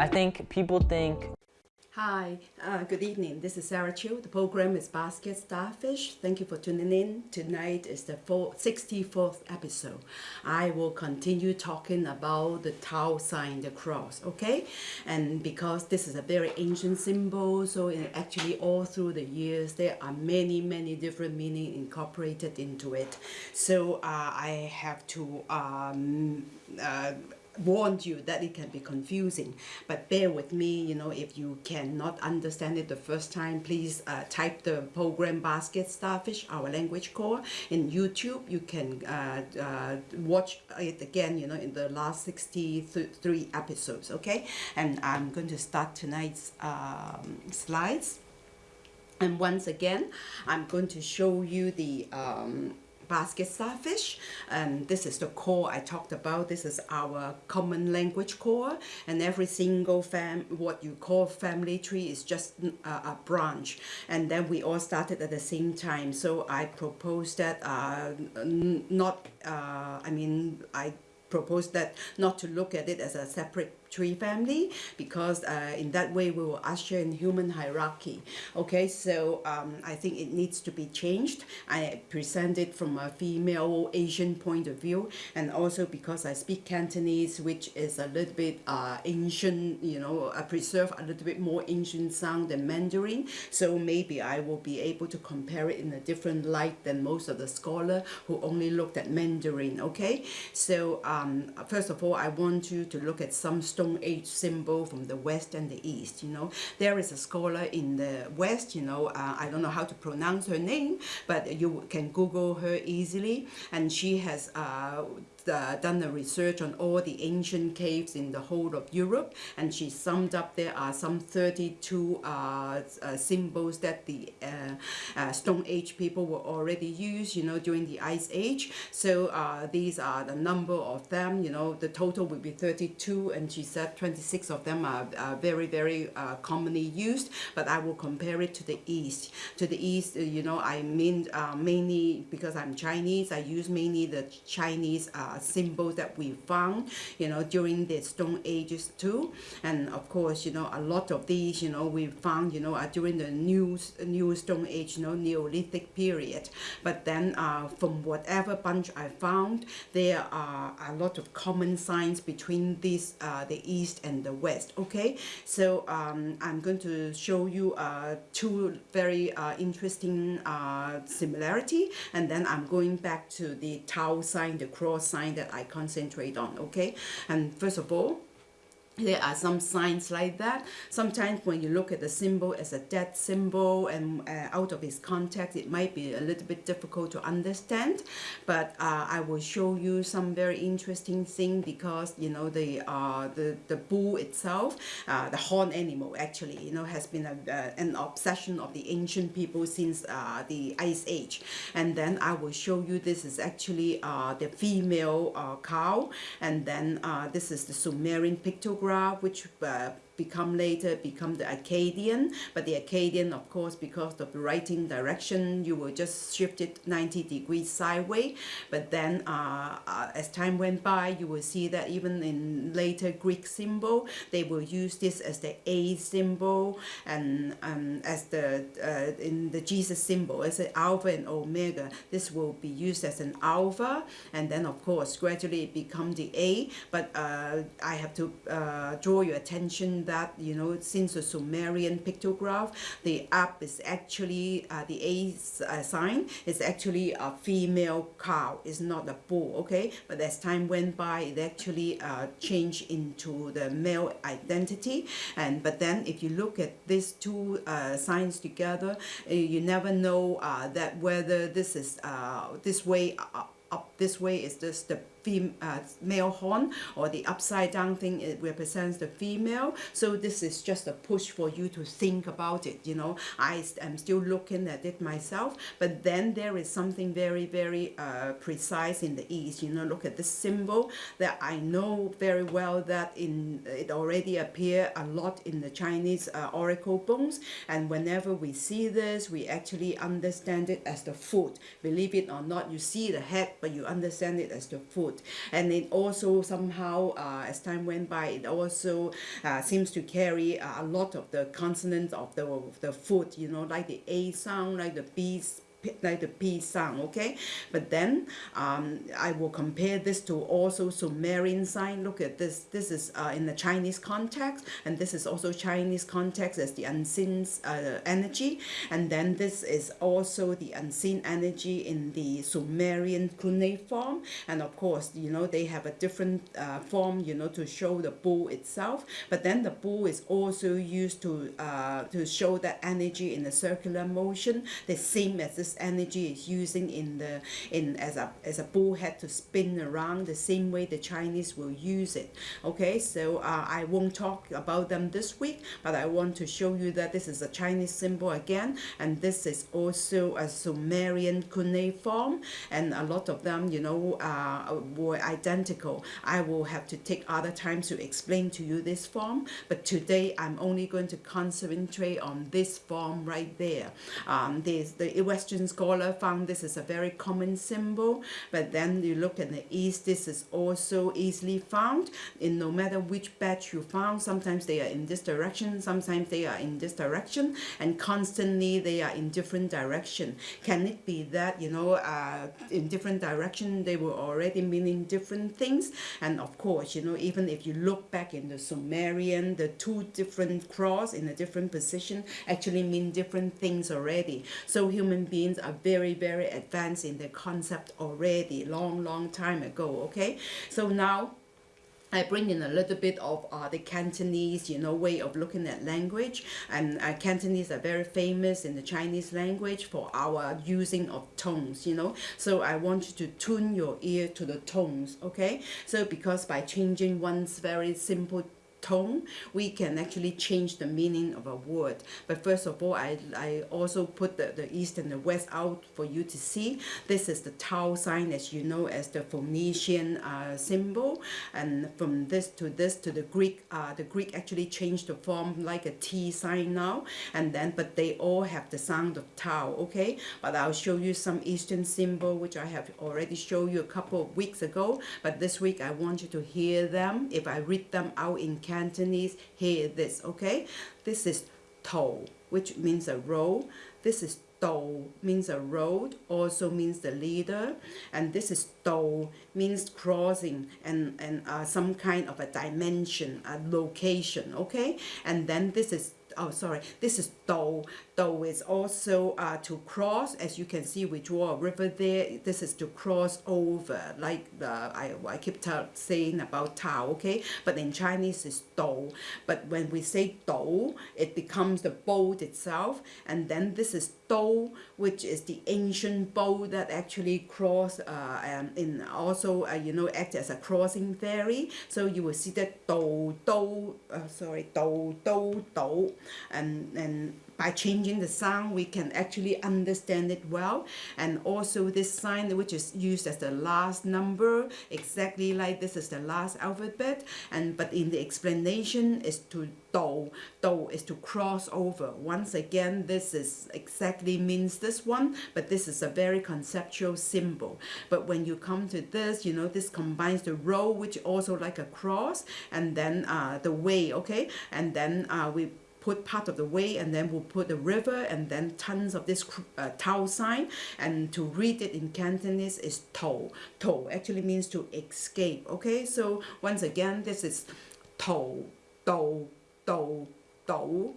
I think people think Hi, uh, good evening. This is Sarah Chiu. The program is Basket Starfish. Thank you for tuning in. Tonight is the 64th episode. I will continue talking about the Tau sign, the cross, okay? And because this is a very ancient symbol, so actually all through the years, there are many, many different meaning incorporated into it. So uh, I have to um, uh, warned you that it can be confusing. But bear with me you know if you cannot understand it the first time please uh, type the program basket starfish our language core in youtube. You can uh, uh, watch it again you know in the last 63 episodes okay? And i'm going to start tonight's um, slides. And once again i'm going to show you the um, basket starfish. And this is the core I talked about. This is our common language core. And every single fam what you call family tree is just a, a branch. And then we all started at the same time. So I propose that uh, not uh, I mean I propose that not to look at it as a separate tree family because uh, in that way we will usher in human hierarchy. Okay so um, I think it needs to be changed. I present it from a female Asian point of view and also because I speak Cantonese which is a little bit uh, ancient you know I preserve a little bit more ancient sound than Mandarin. So maybe I will be able to compare it in a different light than most of the scholar who only looked at Mandarin okay? So um, first of all I want you to look at some Stone Age symbol from the West and the East. You know, there is a scholar in the West. You know, uh, I don't know how to pronounce her name, but you can Google her easily, and she has uh, uh, done a research on all the ancient caves in the whole of Europe and she summed up there are some 32 uh, uh, symbols that the uh, uh, Stone Age people were already used you know during the Ice Age. So uh, these are the number of them you know the total would be 32 and she said 26 of them are, very very commonly used but I will compare it to the East. To the East you know I mean mainly because I'm Chinese I use mainly the Chinese uh, symbols that we found, you know, during the Stone Ages too. And of course, you know, a lot of these, you know, we found, you know, are during the new, new Stone Age, you know, Neolithic period. But then uh, from whatever bunch I found, there are a lot of common signs between this, uh, the East and the West, okay? So um, I'm going to show you uh, two very uh, interesting uh, similarity, and then I'm going back to the Tau sign, the cross sign sign that I concentrate on, okay? And first of all, there are some signs like that. Sometimes when you look at the symbol as a dead symbol and uh, out of its context, it might be a little bit difficult to understand. But uh, I will show you some very interesting thing because you know the uh, the the bull itself, uh, the horn animal actually, you know, has been a, uh, an obsession of the ancient people since uh, the Ice Age. And then I will show you this is actually the female cow, and then this is the Sumerian pictogram which uh, become later become the Akkadian but the Akkadian of course because of the writing direction you will just shift it 90 degrees sideways but then uh, uh, as time went by you will see that even in later Greek symbol they will use this as the A symbol and um, as the uh, in the Jesus symbol as an alpha and omega. This will be used as an alpha and then of course gradually it become the A but uh, I have to uh, draw your attention that, you know, since the Sumerian pictograph, the up is actually, uh, the A uh, sign is actually a female cow, it's not a bull, okay? But as time went by, it actually uh, changed into the male identity. And But then if you look at these two uh, signs together, uh, you never know uh, that whether this is this way up this way is just the fem uh, male horn or the upside down thing it represents the female. So this is just a push for you to think about it you know. I am still looking at it myself but then there is something very very uh, precise in the east you know. Look at this symbol that I know very well that in it already appear a lot in the Chinese uh, oracle bones and whenever we see this we actually understand it as the foot. Believe it or not you see the head but you understand it as the food. And it also somehow, uh, as time went by, it also uh, seems to carry a lot of the consonants of the, of the food, you know, like the A sound, like the B like the P sound, okay? But then um, I will compare this to also Sumerian sign. Look at this. This is uh, in the Chinese context, and this is also Chinese context as the unseen uh, energy. And then this is also the unseen energy in the Sumerian cuneiform. And of course, you know, they have a different uh, form, you know, to show the bull itself. But then the bull is also used to, uh, to show that energy in the circular motion, the same as this this energy is using in the in as a as a bullhead to spin around the same way the Chinese will use it. Okay so uh, I won't talk about them this week but I want to show you that this is a Chinese symbol again and this is also a Sumerian cuneiform and a lot of them you know uh, were identical. I will have to take other times to explain to you this form but today I'm only going to concentrate on this form right there. Um, there's the Western scholar found this is a very common symbol, but then you look in the East, this is also easily found in no matter which batch you found. Sometimes they are in this direction, sometimes they are in this direction, and constantly they are in different direction. Can it be that, you know, uh, in different direction, they were already meaning different things? And of course, you know, even if you look back in the Sumerian, the two different cross in a different position actually mean different things already. So human beings are very, very advanced in the concept already, long, long time ago, okay? So now, I bring in a little bit of uh, the Cantonese, you know, way of looking at language. And uh, Cantonese are very famous in the Chinese language for our using of tones, you know. So I want you to tune your ear to the tones, okay? So because by changing one's very simple tone, we can actually change the meaning of a word. But first of all, I, I also put the, the east and the west out for you to see. This is the Tau sign, as you know, as the Phoenician uh, symbol. And from this to this to the Greek, uh, the Greek actually changed the form like a T sign now. And then, but they all have the sound of Tau, okay? But I'll show you some Eastern symbol, which I have already showed you a couple of weeks ago. But this week, I want you to hear them. If I read them out in Cantonese, hear this, okay? This is to, which means a row. This is do means a road, also means the leader. And this is do means crossing and, and uh, some kind of a dimension, a location, okay? And then this is oh sorry. This is do do is also uh, to cross as you can see we draw a river there. This is to cross over like the I, I keep saying about Tao okay? But in Chinese it's do but when we say do it becomes the boat itself. And then this is do which is the ancient boat that actually cross uh, um, in also uh, you know act as a crossing ferry. So you will see that do do uh, sorry do do do and and by changing the sound we can actually understand it well. And also this sign which is used as the last number exactly like this is the last alphabet. And but in the explanation is to do do is to cross over. Once again this is exactly means this one but this is a very conceptual symbol. But when you come to this you know this combines the row which also like a cross and then uh, the way okay? And then uh, we put part of the way and then we'll put the river and then tons of this uh, Tau sign and to read it in Cantonese is to. To actually means to escape. Okay, so once again this is to, do, do, do,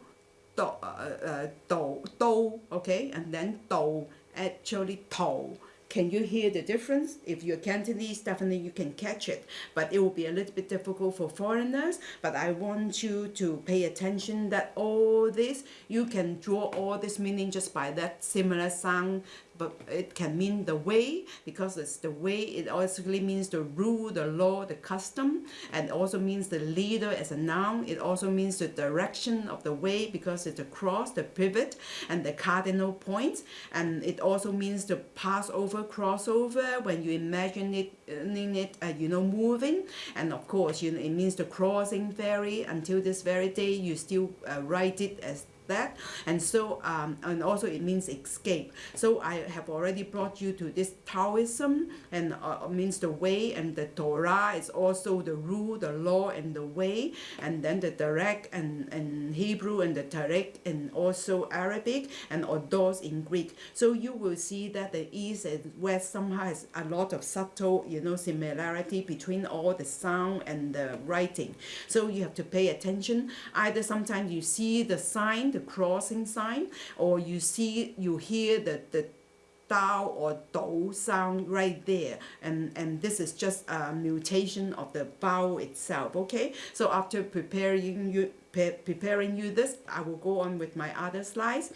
do, uh, uh, do, okay, and then do actually to. Can you hear the difference? If you're Cantonese, definitely you can catch it, but it will be a little bit difficult for foreigners. But I want you to pay attention that all this, you can draw all this meaning just by that similar sound it can mean the way because it's the way it also means the rule the law the custom and also means the leader as a noun. It also means the direction of the way because it's the cross the pivot and the cardinal points. And it also means the passover crossover when you imagine it it uh, you know moving. And of course you know it means the crossing ferry until this very day you still uh, write it as that. And so, um, and also it means escape. So I have already brought you to this Taoism and uh, means the way and the Torah is also the rule, the law and the way. And then the direct and, and Hebrew and the Tariq and also Arabic and Odos in Greek. So you will see that the East and West somehow has a lot of subtle, you know, similarity between all the sound and the writing. So you have to pay attention. Either sometimes you see the sign, the crossing sign, or you see, you hear the, the Dao or Do sound right there. And, and this is just a mutation of the vowel itself, okay? So after preparing you, pre preparing you this, I will go on with my other slides.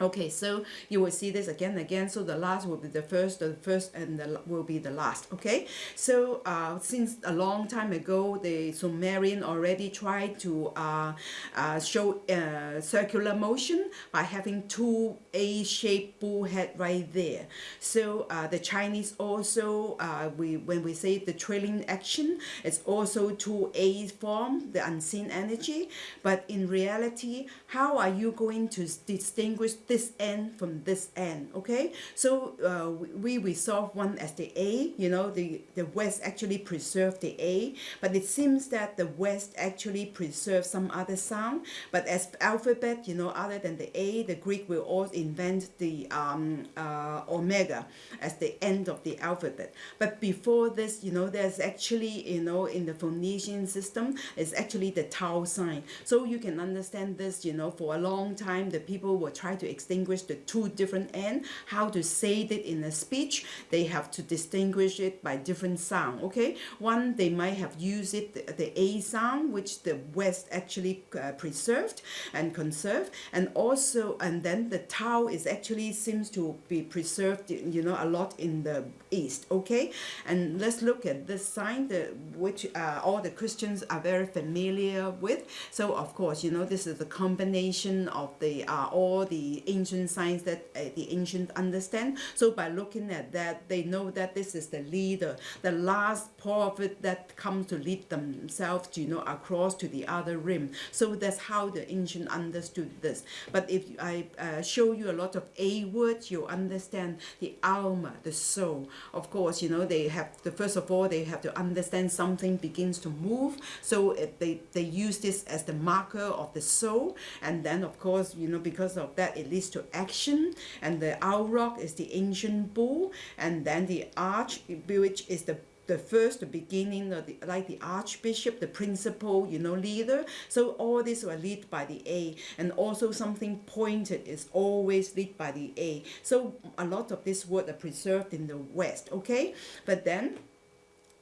Okay, so you will see this again and again. So the last will be the first, the first and the will be the last. Okay, so uh, since a long time ago, the Sumerian already tried to uh, uh, show uh, circular motion by having two A-shaped bull head right there. So uh, the Chinese also, uh, we when we say the trailing action, it's also two A form, the unseen energy. But in reality, how are you going to distinguish this end from this end okay? So uh, we resolve one as the A you know the the West actually preserved the A but it seems that the West actually preserved some other sound but as alphabet you know other than the A the Greek will all invent the um, uh, omega as the end of the alphabet. But before this you know there's actually you know in the Phoenician system is actually the Tau sign. So you can understand this you know for a long time the people will try to distinguish the two different ends, how to say it in a speech, they have to distinguish it by different sound, okay? One, they might have used it, the, the A sound, which the West actually uh, preserved and conserved, and also, and then the Tau is actually seems to be preserved, you know, a lot in the East, okay? And let's look at this sign, the, which uh, all the Christians are very familiar with. So, of course, you know, this is the combination of the uh, all the ancient signs that uh, the ancient understand. So by looking at that, they know that this is the leader, the last prophet that comes to lead themselves, you know, across to the other rim. So that's how the ancient understood this. But if I uh, show you a lot of A words, you understand the alma, the soul. Of course, you know, they have the first of all, they have to understand something begins to move. So they, they use this as the marker of the soul. And then, of course, you know, because of that, it leads to action. And the auroch is the ancient bull. And then the arch, which is the the first, the beginning, of the, like the archbishop, the principal, you know, leader. So all these were led by the A. And also something pointed is always led by the A. So a lot of this word are preserved in the West, okay? But then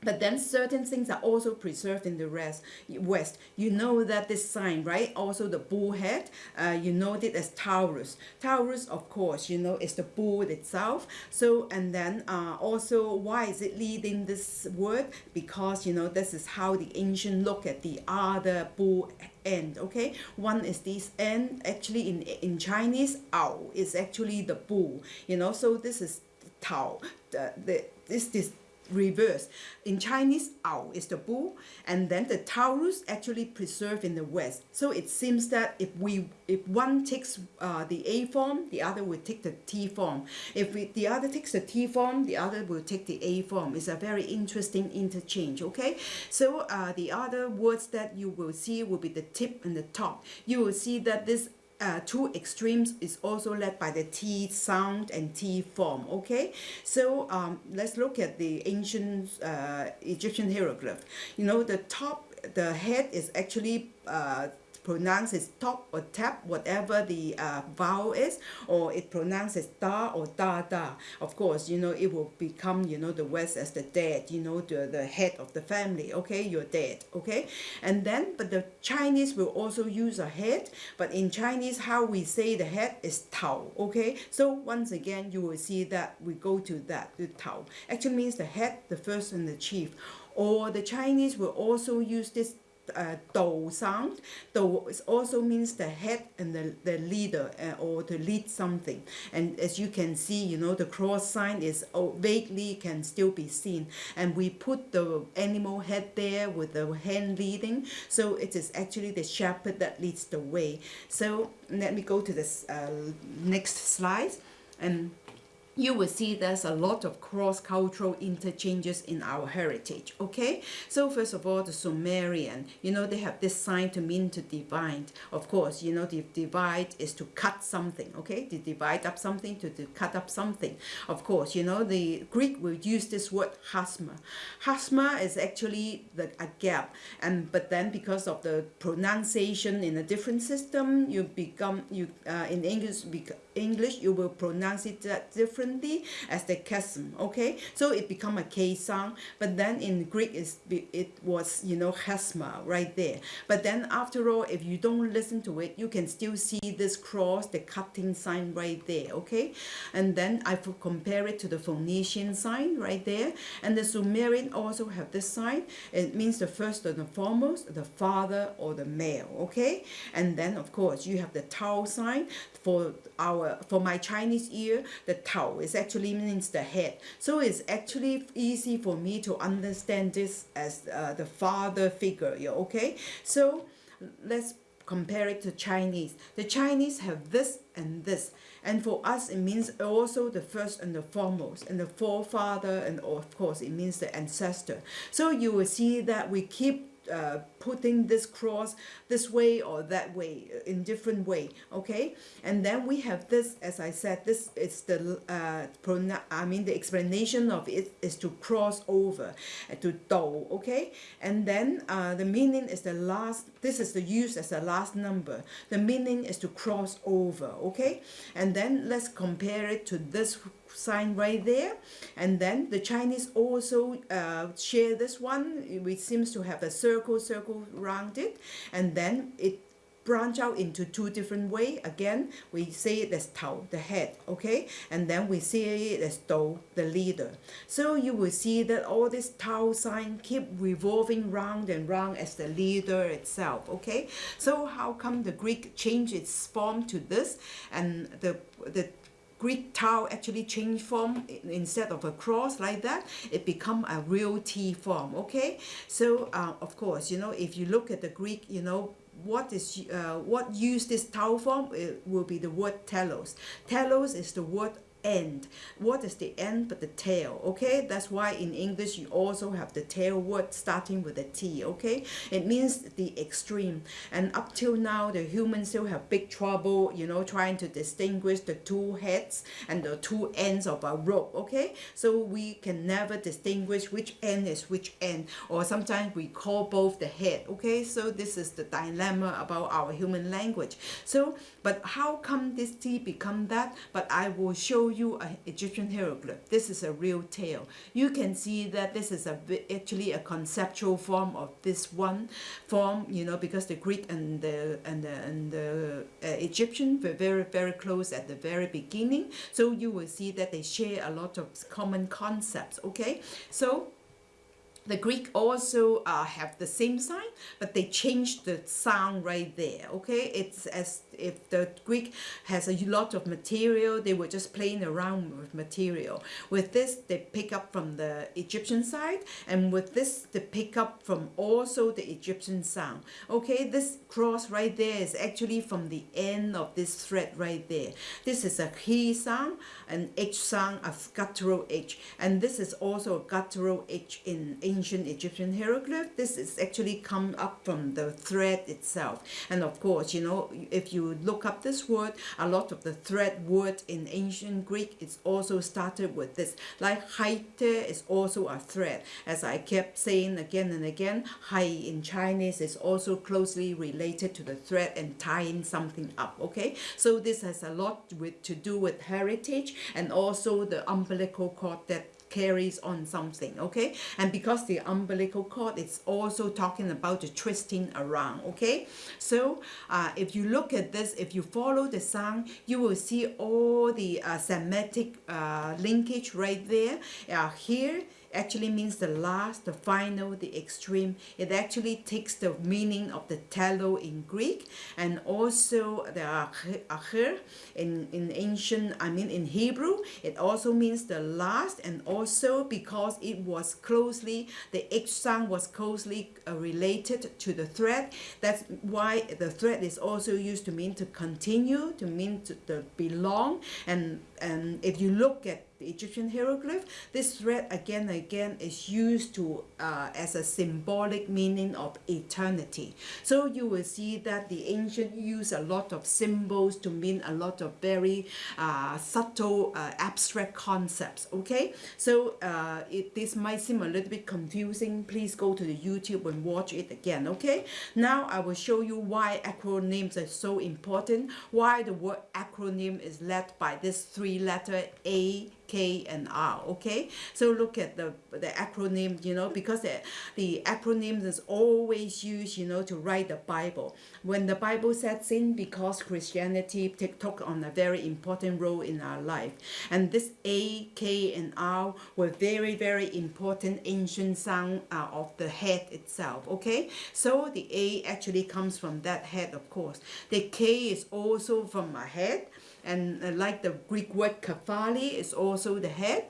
but then certain things are also preserved in the rest, West. You know that this sign, right? Also the bull head, uh, you know it as Taurus. Taurus, of course, you know, is the bull itself. So, and then uh, also, why is it leading this word? Because, you know, this is how the ancient look at the other bull end okay one is this end actually in in chinese owl is actually the bull you know so this is tao the, the this this reverse. In Chinese, Ao is the bull, and then the Taurus actually preserved in the West. So it seems that if we if one takes uh, the A form, the other will take the T form. If we, the other takes the T form, the other will take the A form. It's a very interesting interchange, okay? So uh, the other words that you will see will be the tip and the top. You will see that this uh, two extremes is also led by the T sound and T form, okay? So um, let's look at the ancient uh, Egyptian hieroglyph. You know, the top, the head is actually uh, pronounce as top or tap, whatever the uh, vowel is, or it pronounces da or da da. Of course, you know, it will become, you know, the West as the dad, you know, the, the head of the family, okay, your dad, okay? And then, but the Chinese will also use a head, but in Chinese, how we say the head is tao, okay? So once again, you will see that we go to that, the tao. Actually means the head, the first and the chief. Or the Chinese will also use this uh, do sound. Do also means the head and the, the leader uh, or to lead something. And as you can see, you know, the cross sign is oh, vaguely can still be seen. And we put the animal head there with the hand leading. So it is actually the shepherd that leads the way. So let me go to this uh, next slide. And you will see there's a lot of cross-cultural interchanges in our heritage okay? So first of all the sumerian you know they have this sign to mean to divide. Of course you know the divide is to cut something okay? To divide up something to, to cut up something. Of course you know the greek will use this word hasma hasma is actually the a gap. And but then because of the pronunciation in a different system you become you uh, in english english you will pronounce it different differently as the chasm okay? So it become a K sound but then in Greek it was you know chasma right there. But then after all if you don't listen to it you can still see this cross the cutting sign right there okay? And then I compare it to the Phoenician sign right there. And the Sumerian also have this sign. It means the first and the foremost the father or the male okay? And then of course you have the Tao sign. For our for my Chinese ear the Tao is actually means the head. So it's actually easy for me to understand this as uh, the father figure, yeah, okay? So let's compare it to Chinese. The Chinese have this and this. And for us, it means also the first and the foremost, and the forefather, and of course, it means the ancestor. So you will see that we keep uh, putting this cross this way or that way uh, in different way okay? And then we have this as I said this is the uh, I mean the explanation of it is to cross over uh, to do okay? And then uh, the meaning is the last this is the use as the last number. The meaning is to cross over okay? And then let's compare it to this sign right there. And then the Chinese also uh, share this one which seems to have a circle circle around it. And then it branch out into two different way. Again we say it as Tao the head okay? And then we say it as Do the leader. So you will see that all this Tao sign keep revolving round and round as the leader itself okay? So how come the Greek change its form to this? And the the Greek Tau actually change form instead of a cross like that it become a real T form okay? So uh, of course you know if you look at the Greek you know what is uh, what use this tau form it will be the word telos. Telos is the word end. What is the end but the tail, okay? That's why in English you also have the tail word starting with a T, okay? It means the extreme. And up till now, the humans still have big trouble, you know, trying to distinguish the two heads and the two ends of a rope, okay? So we can never distinguish which end is which end, or sometimes we call both the head, okay? So this is the dilemma about our human language. So, but how come this T become that? But I will show you an Egyptian hieroglyph. This is a real tale. You can see that this is a actually a conceptual form of this one form, you know, because the Greek and the and the, and the uh, Egyptian were very very close at the very beginning. So you will see that they share a lot of common concepts. Okay, so the Greek also uh, have the same sign, but they changed the sound right there, okay? It's as if the Greek has a lot of material, they were just playing around with material. With this, they pick up from the Egyptian side, and with this, they pick up from also the Egyptian sound. Okay, this cross right there is actually from the end of this thread right there. This is a he sound, an H sound, a guttural H, and this is also a guttural H in ancient Egyptian hieroglyph. This is actually come up from the thread itself. And of course, you know, if you look up this word, a lot of the thread word in ancient Greek is also started with this. Like haite is also a thread. As I kept saying again and again, hai in Chinese is also closely related to the thread and tying something up, okay? So this has a lot with to do with heritage and also the umbilical cord that carries on something okay? And because the umbilical cord it's also talking about the twisting around okay? So uh, if you look at this if you follow the sound you will see all the uh, Semitic uh, linkage right there. Uh, here actually means the last, the final, the extreme. It actually takes the meaning of the telo in Greek and also the akhir in, in ancient, I mean in Hebrew, it also means the last and also because it was closely, the H sound was closely uh, related to the thread. That's why the thread is also used to mean to continue, to mean to, to belong and and if you look at the Egyptian hieroglyph, this thread again and again is used to uh, as a symbolic meaning of eternity. So you will see that the ancient use a lot of symbols to mean a lot of very uh, subtle uh, abstract concepts. Okay, so uh, it, this might seem a little bit confusing. Please go to the YouTube and watch it again. Okay, now I will show you why acronyms are so important. Why the word acronym is led by this three letter A K and R okay? So look at the the acronym you know because the, the acronyms is always used you know to write the Bible. When the Bible sets in because Christianity took on a very important role in our life. And this A K and R were very very important ancient sound uh, of the head itself okay? So the A actually comes from that head of course. The K is also from a head and uh, like the Greek word kephale is also the head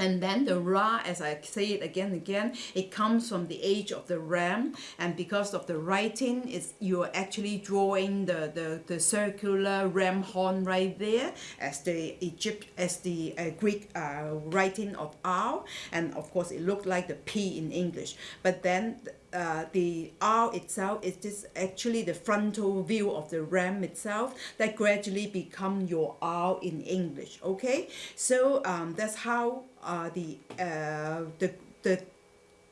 and then the Ra, as I say it again and again, it comes from the age of the ram. And because of the writing, is you're actually drawing the, the, the circular ram horn right there as the Egypt, as the uh, Greek uh, writing of R. And of course, it looked like the P in English. But then uh, the R itself is just actually the frontal view of the ram itself that gradually become your R in English okay? So um, that's how uh, the uh, the the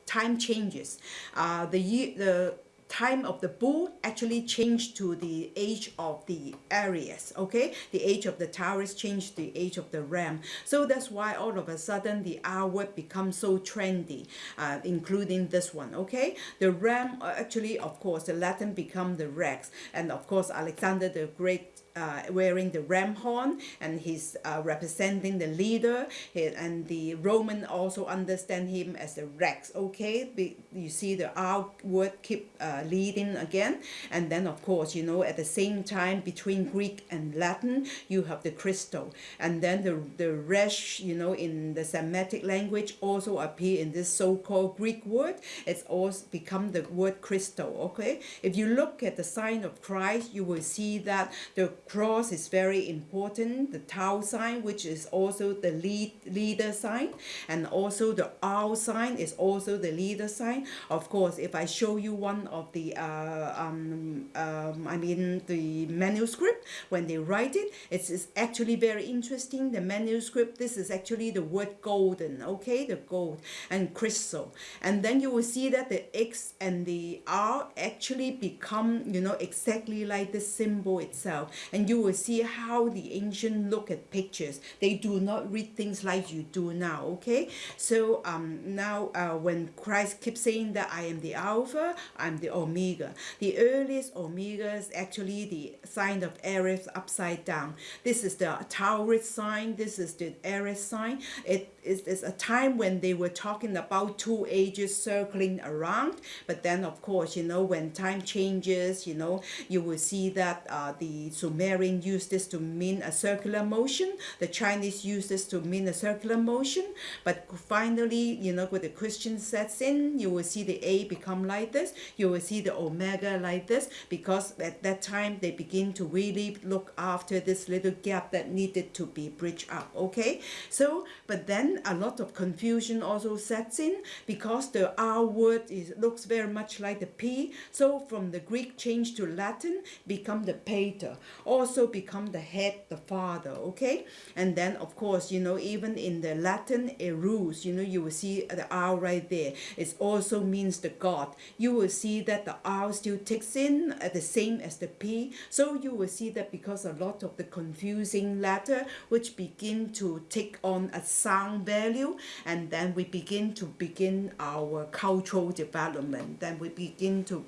time changes. Uh, the the time of the bull actually changed to the age of the Aries, okay? The age of the Taurus changed the age of the Ram. So that's why all of a sudden the R word becomes so trendy, uh, including this one, okay? The Ram, uh, actually, of course, the Latin become the Rex. And of course, Alexander the Great uh, wearing the ram horn and he's uh, representing the leader. He, and the Roman also understand him as the Rex okay? You see the R word keep uh, leading again. And then of course you know at the same time between Greek and Latin you have the crystal. And then the the resh you know in the Semitic language also appear in this so-called Greek word. It's also become the word crystal okay? If you look at the sign of Christ you will see that the cross is very important the tau sign which is also the lead leader sign and also the R sign is also the leader sign. Of course if I show you one of the uh, um, um, I mean the manuscript when they write it it's, it's actually very interesting. The manuscript this is actually the word golden okay? The gold and crystal. And then you will see that the X and the R actually become you know exactly like the symbol itself. And and you will see how the ancient look at pictures. They do not read things like you do now, okay? So um, now uh, when Christ keeps saying that I am the Alpha, I'm the Omega. The earliest Omega is actually the sign of Aries upside down. This is the Taurus sign. This is the Aries sign. It is, is a time when they were talking about two ages circling around. But then, of course, you know, when time changes, you know, you will see that uh, the Sumer Sumerian used this to mean a circular motion. The Chinese used this to mean a circular motion. But finally, you know, with the Christian sets in, you will see the A become like this. You will see the Omega like this because at that time they begin to really look after this little gap that needed to be bridged up. Okay, so but then a lot of confusion also sets in because the R word is looks very much like the P. So from the Greek change to Latin become the pater. Or also become the head, the father, okay? And then, of course, you know, even in the Latin erus, you know, you will see the R right there. It also means the God. You will see that the R still takes in uh, the same as the P. So you will see that because a lot of the confusing letter which begin to take on a sound value and then we begin to begin our cultural development. Then we begin to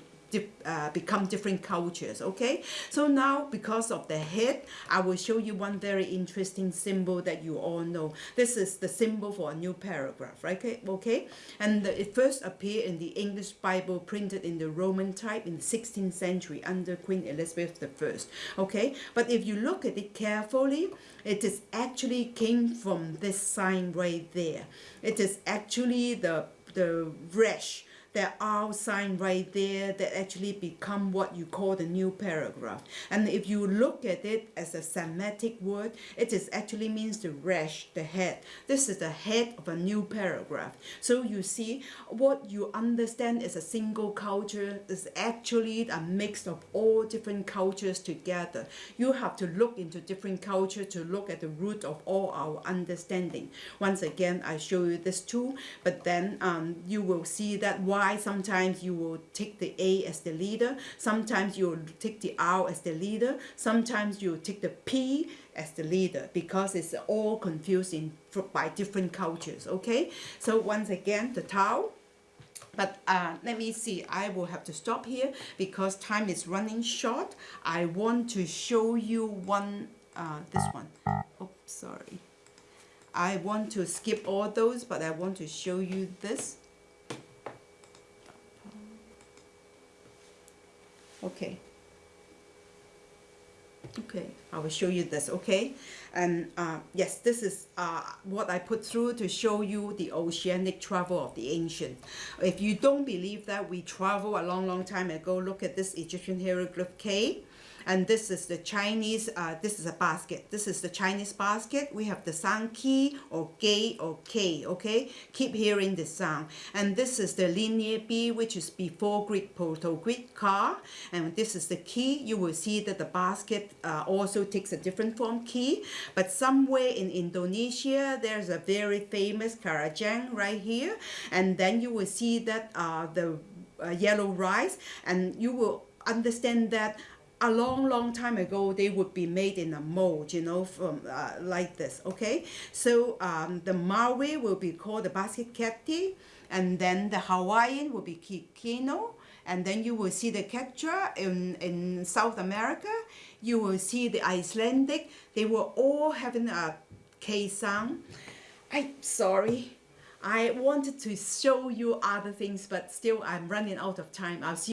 uh, become different cultures. Okay, so now because of the head, I will show you one very interesting symbol that you all know. This is the symbol for a new paragraph, right? Okay, okay? and it first appeared in the English Bible printed in the Roman type in the 16th century under Queen Elizabeth I. Okay, but if you look at it carefully, it is actually came from this sign right there. It is actually the the resh there are signs right there that actually become what you call the new paragraph. And if you look at it as a semantic word, it is actually means the rash, the head. This is the head of a new paragraph. So you see, what you understand as a single culture is actually a mix of all different cultures together. You have to look into different culture to look at the root of all our understanding. Once again, I show you this too, but then um, you will see that why why sometimes you will take the A as the leader, sometimes you will take the R as the leader, sometimes you'll take the P as the leader because it's all confusing by different cultures, okay? So once again, the Tao, but uh, let me see, I will have to stop here because time is running short. I want to show you one, uh, this one. Oh, sorry. I want to skip all those, but I want to show you this. Okay. Okay. I will show you this okay? And uh, yes this is uh, what I put through to show you the oceanic travel of the ancient. If you don't believe that we travel a long long time ago. Look at this Egyptian hieroglyph K and this is the Chinese, uh, this is a basket. This is the Chinese basket. We have the sound key or gay or K, okay? Keep hearing the sound. And this is the linear B, which is before Greek Proto-Greek car. And this is the key. You will see that the basket uh, also takes a different form key. But somewhere in Indonesia, there's a very famous Karajang right here. And then you will see that uh, the uh, yellow rice and you will understand that a long, long time ago, they would be made in a mold, you know, from uh, like this, okay? So um, the Maori will be called the basket keti, and then the Hawaiian will be kikino, and then you will see the Quechua in, in South America. You will see the Icelandic. They were all having a K sound. I'm sorry. I wanted to show you other things, but still I'm running out of time. I'll see